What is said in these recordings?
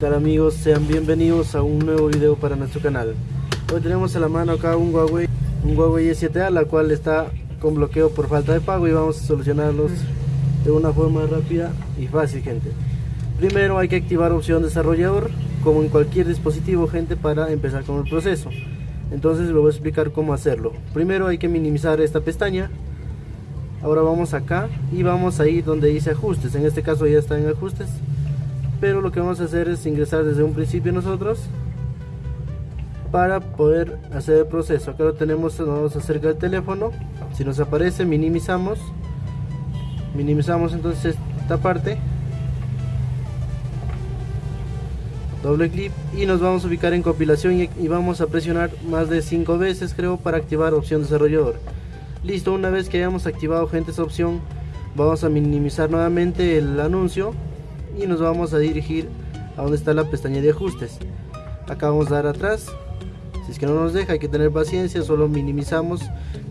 Hola amigos? Sean bienvenidos a un nuevo video para nuestro canal. Hoy tenemos a la mano acá un Huawei, un Huawei E7A, la cual está con bloqueo por falta de pago y vamos a solucionarlos de una forma rápida y fácil gente. Primero hay que activar opción desarrollador como en cualquier dispositivo gente para empezar con el proceso. Entonces les voy a explicar cómo hacerlo. Primero hay que minimizar esta pestaña. Ahora vamos acá y vamos a ir donde dice ajustes. En este caso ya está en ajustes. Pero lo que vamos a hacer es ingresar desde un principio nosotros para poder hacer el proceso. Acá lo tenemos, nos vamos acerca del teléfono. Si nos aparece minimizamos. Minimizamos entonces esta parte doble clic y nos vamos a ubicar en compilación y, vamos a presionar más de 5 veces creo para activar opción desarrollador listo una vez que hayamos activado gente esa opción vamos a minimizar nuevamente el anuncio y nos vamos a dirigir a donde está la pestaña de ajustes. Acá vamos a dar atrás. Si es que no nos deja hay que tener paciencia solo minimizamos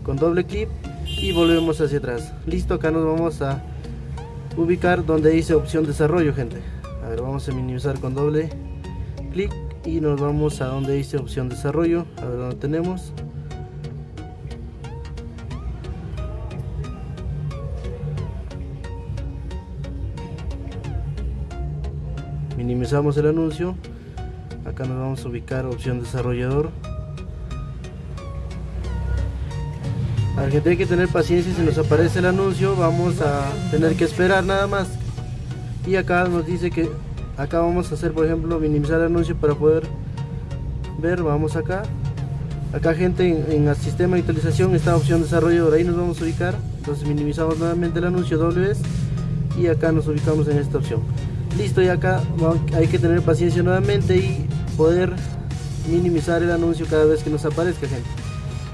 con doble clic y volvemos hacia atrás. Listo acá nos vamos a ubicar donde dice opción desarrollo gente. A ver vamos a minimizar con doble clic y nos vamos a donde dice opción desarrollo. A ver dónde tenemos minimizamos el anuncio. Acá nos vamos a ubicar opción desarrollador. A ver, gente hay que tener paciencia si nos aparece el anuncio vamos a tener que esperar nada más. Y acá nos dice que acá vamos a hacer por ejemplo minimizar el anuncio para poder ver vamos acá. Acá gente en, el sistema de actualización está opción desarrollador ahí nos vamos a ubicar. Entonces minimizamos nuevamente el anuncio doble vez y acá nos ubicamos en esta opción listo y acá hay que tener paciencia nuevamente y poder minimizar el anuncio cada vez que nos aparezca gente.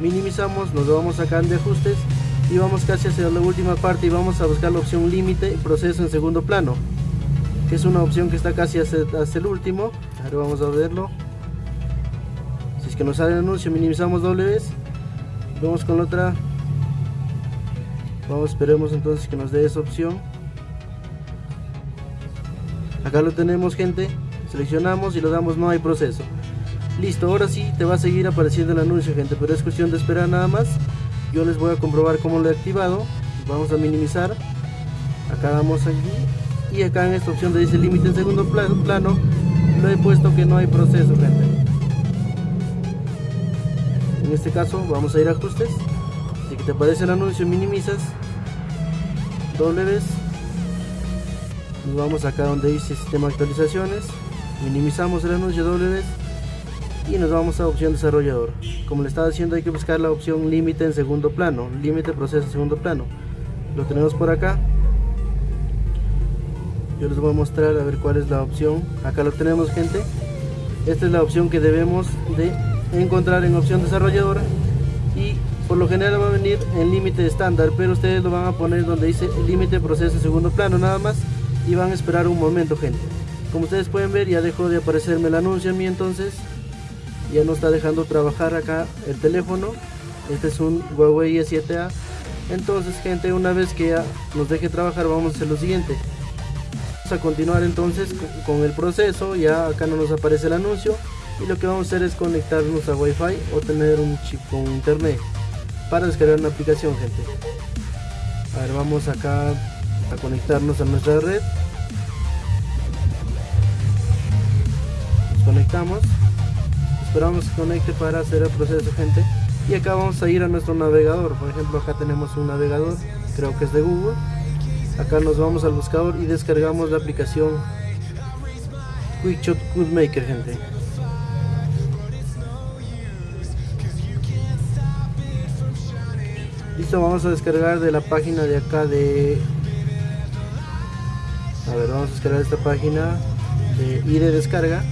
Minimizamos nos vamos acá de ajustes y vamos casi hacia la última parte y vamos a buscar la opción límite proceso en segundo plano que es una opción que está casi hasta, el último. Ahora vamos a verlo. Si es que nos sale el anuncio minimizamos doble vez. Vamos con otra. Vamos esperemos entonces que nos dé esa opción acá lo tenemos gente. Seleccionamos y lo damos no hay proceso. Listo ahora sí te va a seguir apareciendo el anuncio gente pero es cuestión de esperar nada más. Yo les voy a comprobar cómo lo he activado. Vamos a minimizar. Acá damos aquí. Y acá en esta opción de dice límite en segundo plano. Lo he puesto que no hay proceso gente. En este caso vamos a ir a ajustes. Si que te aparece el anuncio minimizas. Doble vez nos vamos acá donde dice sistema actualizaciones. Minimizamos el anuncio doble vez y nos vamos a opción desarrollador. Como le estaba diciendo hay que buscar la opción límite en segundo plano límite proceso en segundo plano. Lo tenemos por acá. Yo les voy a mostrar a ver cuál es la opción. Acá lo tenemos gente. Esta es la opción que debemos de encontrar en opción desarrolladora y por lo general va a venir en límite estándar pero ustedes lo van a poner donde dice límite proceso segundo plano nada más y van a esperar un momento gente. Como ustedes pueden ver ya dejó de aparecerme el anuncio a mí entonces ya no está dejando trabajar acá el teléfono. Este es un Huawei E7A entonces gente una vez que ya nos deje trabajar vamos a hacer lo siguiente. A continuar entonces con el proceso. Ya acá no nos aparece el anuncio. Y lo que vamos a hacer es conectarnos a wifi o tener un chip con internet para descargar una aplicación gente. A ver vamos acá a conectarnos a nuestra red conectamos. Esperamos que conecte para hacer el proceso gente. Y acá vamos a ir a nuestro navegador. Por ejemplo acá tenemos un navegador creo que es de google. Acá nos vamos al buscador y descargamos la aplicación QuickShot Maker gente. Listo vamos a descargar de la página de acá de a ver vamos a descargar esta página de y de descarga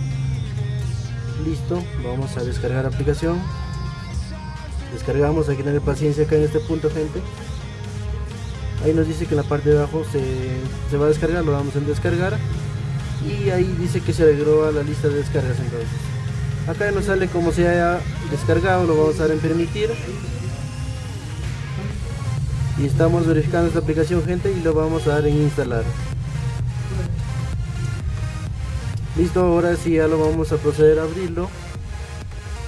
listo vamos a descargar la aplicación. Descargamos hay que tener paciencia acá en este punto gente. Ahí nos dice que en la parte de abajo se, va a descargar lo damos en descargar. Y ahí dice que se agregó a la lista de descargas entonces. Acá nos sale como se haya descargado lo vamos a dar en permitir. Y estamos verificando esta aplicación gente y lo vamos a dar en instalar listo ahora sí ya lo vamos a proceder a abrirlo.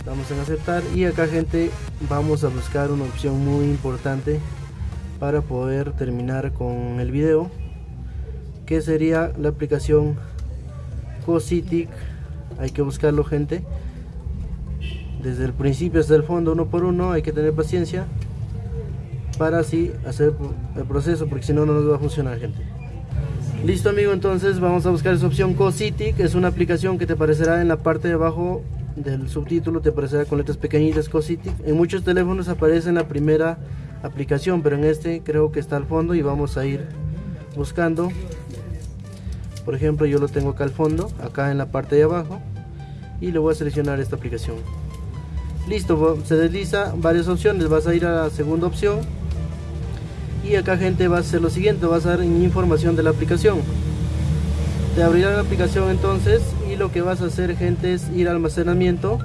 Damos en aceptar y acá gente vamos a buscar una opción muy importante para poder terminar con el video que sería la aplicación Cositic. Hay que buscarlo gente. Desde el principio hasta el fondo uno por uno hay que tener paciencia para así hacer el proceso porque si no no nos va a funcionar gente listo amigo entonces vamos a buscar esa opción. Cositic es una aplicación que te aparecerá en la parte de abajo del subtítulo te aparecerá con letras pequeñitas Cositic en muchos teléfonos aparece en la primera aplicación pero en este creo que está al fondo y vamos a ir buscando. Por ejemplo yo lo tengo acá al fondo acá en la parte de abajo y le voy a seleccionar esta aplicación. Listo se desliza varias opciones. Vas a ir a la segunda opción y acá gente va a hacer lo siguiente vas a dar información de la aplicación. Te abrirá la aplicación entonces y lo que vas a hacer gente es ir a almacenamiento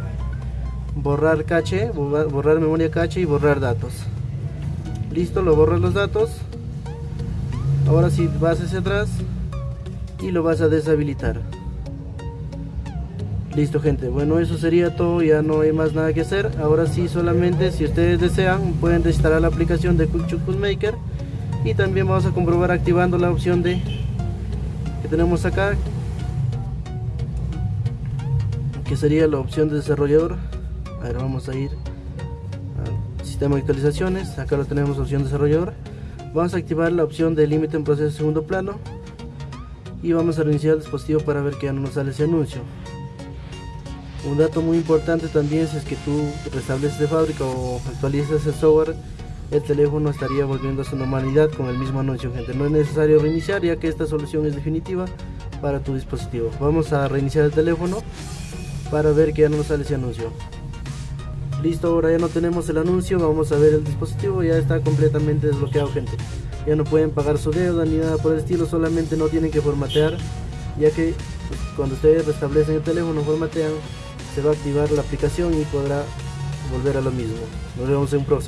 borrar cache borrar memoria cache y borrar datos. Listo lo borras los datos. Ahora si vas hacia atrás y lo vas a deshabilitar. Listo gente. Bueno eso sería todo. Ya no hay más nada que hacer. Ahora sí solamente si ustedes desean pueden instalar la aplicación de Cool Maker y también vamos a comprobar activando la opción de que tenemos acá que sería la opción de desarrollador. A ver vamos a ir al sistema de actualizaciones. Acá lo tenemos opción desarrollador. Vamos a activar la opción de límite en proceso segundo plano. Y vamos a reiniciar el dispositivo para ver que ya no nos sale ese anuncio. Un dato muy importante también si es que tú restableces de fábrica o actualizas el software el teléfono estaría volviendo a su normalidad con el mismo anuncio gente. No es necesario reiniciar ya que esta solución es definitiva para tu dispositivo. Vamos a reiniciar el teléfono para ver que ya no nos sale ese anuncio. Listo ahora ya no tenemos el anuncio. Vamos a ver el dispositivo ya está completamente desbloqueado gente. Ya no pueden pagar su deuda ni nada por el estilo solamente no tienen que formatear ya que pues, cuando ustedes restablecen el teléfono formatean se va a activar la aplicación y podrá volver a lo mismo. Nos vemos en un próximo